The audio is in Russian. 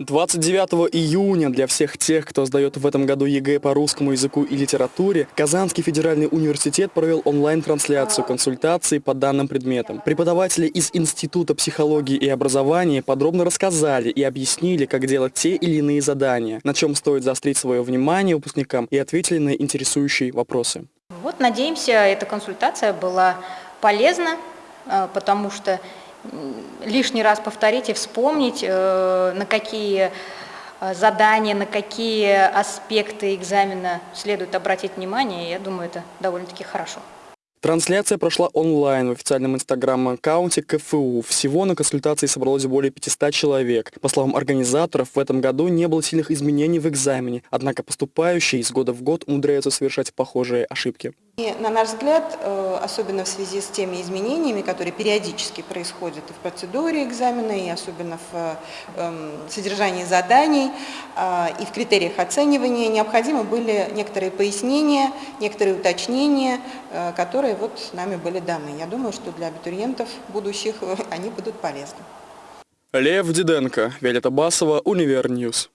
29 июня для всех тех, кто сдает в этом году ЕГЭ по русскому языку и литературе, Казанский федеральный университет провел онлайн-трансляцию консультаций по данным предметам. Преподаватели из Института психологии и образования подробно рассказали и объяснили, как делать те или иные задания, на чем стоит заострить свое внимание выпускникам и ответили на интересующие вопросы. Вот, надеемся, эта консультация была полезна, э, потому что лишний раз повторить и вспомнить, э, на какие э, задания, на какие аспекты экзамена следует обратить внимание, я думаю, это довольно-таки хорошо. Трансляция прошла онлайн в официальном инстаграм-аккаунте КФУ. Всего на консультации собралось более 500 человек. По словам организаторов, в этом году не было сильных изменений в экзамене, однако поступающие из года в год умудряются совершать похожие ошибки. И, на наш взгляд, э, особенно в связи с теми изменениями, которые периодически происходят и в процедуре экзамена, и особенно в эм, содержании заданий, э, и в критериях оценивания, необходимы были некоторые пояснения, некоторые уточнения, э, которые вот нами были даны. Я думаю, что для абитуриентов будущих они будут полезны. Лев Диденко, Виолетта Басова, Univer News.